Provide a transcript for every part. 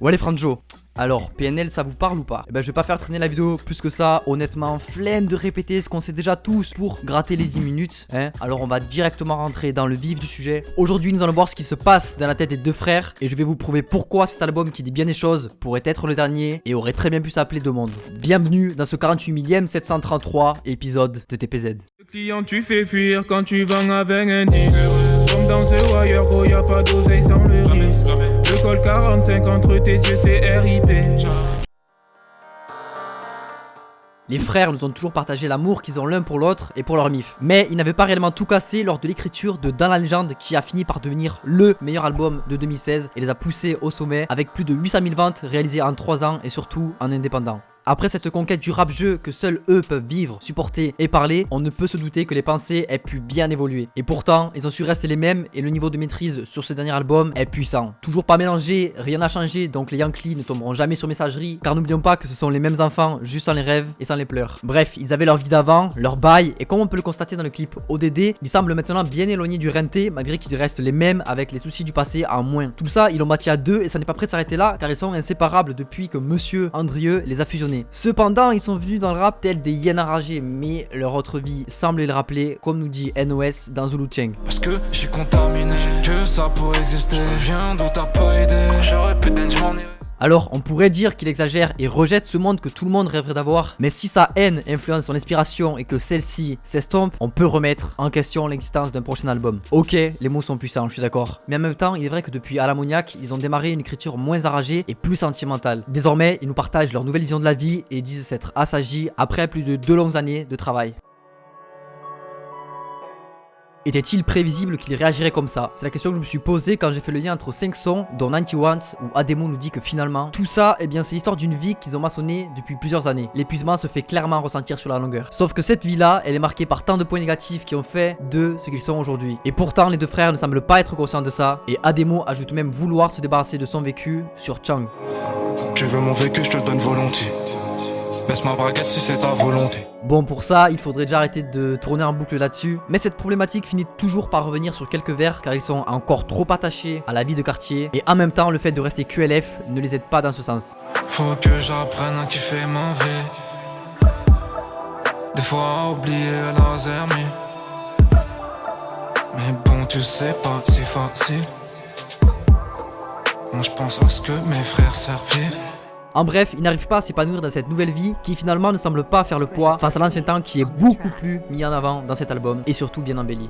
Ouais les Franjo, alors, PNL, ça vous parle ou pas? Eh ben, je vais pas faire traîner la vidéo plus que ça. Honnêtement, flemme de répéter ce qu'on sait déjà tous pour gratter les 10 minutes. Hein Alors, on va directement rentrer dans le vif du sujet. Aujourd'hui, nous allons voir ce qui se passe dans la tête des deux frères. Et je vais vous prouver pourquoi cet album qui dit bien des choses pourrait être le dernier et aurait très bien pu s'appeler Demande. Bienvenue dans ce 48 millième 733 épisode de TPZ. Le client, tu fais fuir quand tu vends avec Comme dans ce wire, gros, y a pas d'oseille sans le risque. Le col 45 entre tes yeux, c'est RIP. Les frères nous ont toujours partagé l'amour qu'ils ont l'un pour l'autre et pour leur mif. Mais ils n'avaient pas réellement tout cassé lors de l'écriture de Dans la légende qui a fini par devenir LE meilleur album de 2016 et les a poussés au sommet avec plus de 800 000 ventes réalisées en 3 ans et surtout en indépendant. Après cette conquête du rap-jeu que seuls eux peuvent vivre, supporter et parler, on ne peut se douter que les pensées aient pu bien évoluer. Et pourtant, ils ont su rester les mêmes et le niveau de maîtrise sur ce dernier album est puissant. Toujours pas mélangé, rien n'a changé, donc les Yankees ne tomberont jamais sur messagerie, car n'oublions pas que ce sont les mêmes enfants, juste sans les rêves et sans les pleurs. Bref, ils avaient leur vie d'avant, leur bail, et comme on peut le constater dans le clip ODD, ils semblent maintenant bien éloignés du renté, malgré qu'ils restent les mêmes avec les soucis du passé en moins. Tout ça, ils l'ont bâti à deux et ça n'est pas prêt de s'arrêter là, car ils sont inséparables depuis que Monsieur Andrieux les a fusionnés. Cependant, ils sont venus dans le rap tels des hyènes enragées, mais leur autre vie semble les rappeler, comme nous dit NOS dans Zulu Cheng. Parce que je suis contaminé, que ça pourrait exister. Viens d'où t'as pas aidé. J'aurais pu alors, on pourrait dire qu'il exagère et rejette ce monde que tout le monde rêverait d'avoir, mais si sa haine influence son inspiration et que celle-ci s'estompe, on peut remettre en question l'existence d'un prochain album. Ok, les mots sont puissants, je suis d'accord, mais en même temps, il est vrai que depuis Alamoniac, ils ont démarré une écriture moins enragée et plus sentimentale. Désormais, ils nous partagent leur nouvelle vision de la vie et disent s'être assagis après plus de deux longues années de travail. Était-il prévisible qu'il réagirait comme ça? C'est la question que je me suis posée quand j'ai fait le lien entre 5 sons, dont 91, où Ademo nous dit que finalement, tout ça, eh bien c'est l'histoire d'une vie qu'ils ont maçonnée depuis plusieurs années. L'épuisement se fait clairement ressentir sur la longueur. Sauf que cette vie-là, elle est marquée par tant de points négatifs qui ont fait de ce qu'ils sont aujourd'hui. Et pourtant, les deux frères ne semblent pas être conscients de ça, et Ademo ajoute même vouloir se débarrasser de son vécu sur Chang. Tu veux mon vécu, je te donne volontiers. Baisse ma braquette si c'est ta volonté. Bon pour ça, il faudrait déjà arrêter de tourner en boucle là-dessus. Mais cette problématique finit toujours par revenir sur quelques vers car ils sont encore trop attachés à la vie de quartier. Et en même temps, le fait de rester QLF ne les aide pas dans ce sens. Faut que j'apprenne à kiffer ma vie. Des fois oublier la Mais bon, tu sais pas si facile. Moi je pense à ce que mes frères servent en bref, il n'arrive pas à s'épanouir dans cette nouvelle vie qui finalement ne semble pas faire le poids face à l'ancien temps qui est beaucoup plus mis en avant dans cet album et surtout bien embelli.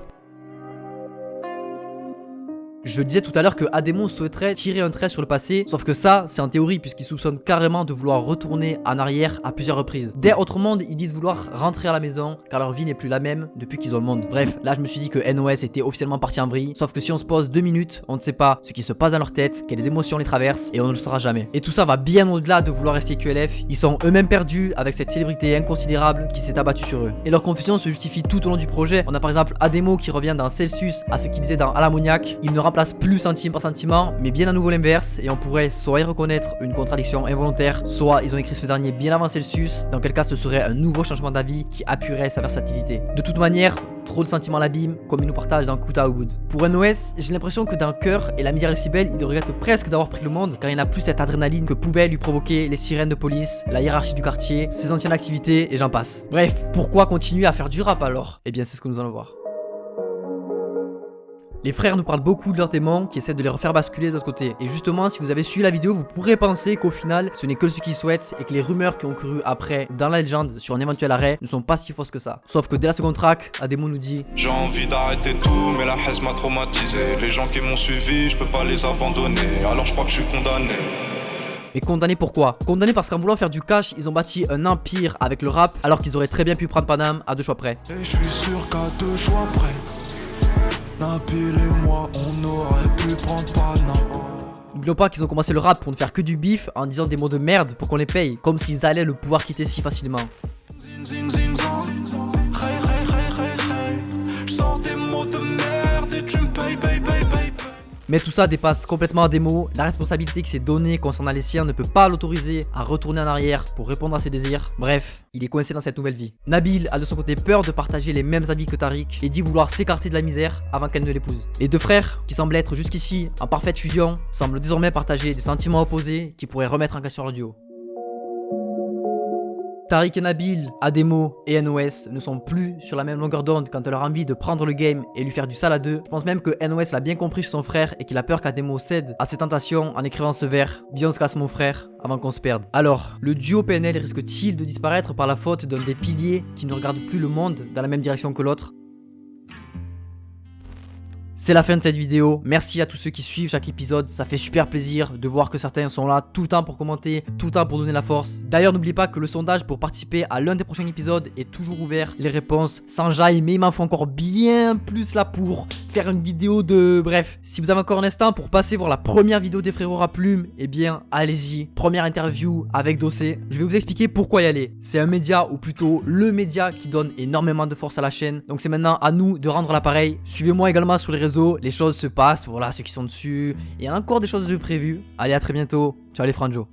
Je disais tout à l'heure que Ademon souhaiterait tirer un trait sur le passé, sauf que ça, c'est en théorie, puisqu'il soupçonne carrément de vouloir retourner en arrière à plusieurs reprises. Dès Autre Monde, ils disent vouloir rentrer à la maison, car leur vie n'est plus la même depuis qu'ils ont le monde. Bref, là je me suis dit que NOS était officiellement parti en vrille, sauf que si on se pose deux minutes, on ne sait pas ce qui se passe dans leur tête, quelles émotions les traversent, et on ne le saura jamais. Et tout ça va bien au-delà de vouloir rester QLF, ils sont eux-mêmes perdus avec cette célébrité inconsidérable qui s'est abattue sur eux. Et leur confusion se justifie tout au long du projet. On a par exemple Ademo qui revient dans Celsius à ce qu'il disait dans Alamoniac, il ne place plus centime par sentiment, mais bien à nouveau l'inverse, et on pourrait soit y reconnaître une contradiction involontaire, soit ils ont écrit ce dernier bien avant Celsius, dans quel cas ce serait un nouveau changement d'avis qui appuierait sa versatilité. De toute manière, trop de sentiments à l'abîme, comme il nous partage dans Kuta Wood. Pour NOS, j'ai l'impression que dans Cœur et la misère est si belle, il regrette presque d'avoir pris le monde, car il n'a plus cette adrénaline que pouvaient lui provoquer les sirènes de police, la hiérarchie du quartier, ses anciennes activités, et j'en passe. Bref, pourquoi continuer à faire du rap alors? Eh bien c'est ce que nous allons voir. Les frères nous parlent beaucoup de leurs démons qui essaient de les refaire basculer de l'autre côté. Et justement, si vous avez suivi la vidéo, vous pourrez penser qu'au final, ce n'est que ce qu'ils souhaitent et que les rumeurs qui ont cru après dans la légende sur un éventuel arrêt ne sont pas si fausses que ça. Sauf que dès la seconde track, Ademo nous dit J'ai envie d'arrêter tout, mais la haine m'a traumatisé. Les gens qui m'ont suivi, je peux pas les abandonner. Alors je crois que je suis condamné. Mais condamné pourquoi Condamné parce qu'en voulant faire du cash, ils ont bâti un empire avec le rap alors qu'ils auraient très bien pu prendre Panam à deux choix près. Et je suis sûr qu'à deux choix près et moi, on aurait pu prendre N'oublions pas qu'ils ont commencé le rap pour ne faire que du bif en disant des mots de merde pour qu'on les paye, comme s'ils allaient le pouvoir quitter si facilement. Mais tout ça dépasse complètement Ademo. La responsabilité qui s'est donnée concernant les siens ne peut pas l'autoriser à retourner en arrière pour répondre à ses désirs. Bref, il est coincé dans cette nouvelle vie. Nabil a de son côté peur de partager les mêmes habits que Tariq et dit vouloir s'écarter de la misère avant qu'elle ne l'épouse. Les deux frères, qui semblent être jusqu'ici en parfaite fusion, semblent désormais partager des sentiments opposés qui pourraient remettre en question leur duo. Tariq et Nabil, Ademo et NOS ne sont plus sur la même longueur d'onde quand elle a envie de prendre le game et lui faire du sale à deux. Je pense même que NOS l'a bien compris chez son frère et qu'il a peur qu'Ademo cède à ses tentations en écrivant ce vers Bien se casse mon frère avant qu'on se perde. Alors, le duo PNL risque-t-il de disparaître par la faute d'un des piliers qui ne regarde plus le monde dans la même direction que l'autre? C'est la fin de cette vidéo, merci à tous ceux qui suivent chaque épisode, ça fait super plaisir de voir que certains sont là tout le temps pour commenter, tout le temps pour donner la force. D'ailleurs n'oubliez pas que le sondage pour participer à l'un des prochains épisodes est toujours ouvert, les réponses s'enjaillent mais il m'en faut encore bien plus là pour faire une vidéo de... Bref, si vous avez encore un instant pour passer voir la première vidéo des frérots à plume, eh bien allez-y, première interview avec Dossé, je vais vous expliquer pourquoi y aller. C'est un média ou plutôt le média qui donne énormément de force à la chaîne, donc c'est maintenant à nous de rendre l'appareil. Suivez-moi également sur les réseaux les choses se passent, voilà ceux qui sont dessus. Il y a encore des choses de prévues. Allez, à très bientôt. Ciao les franjo.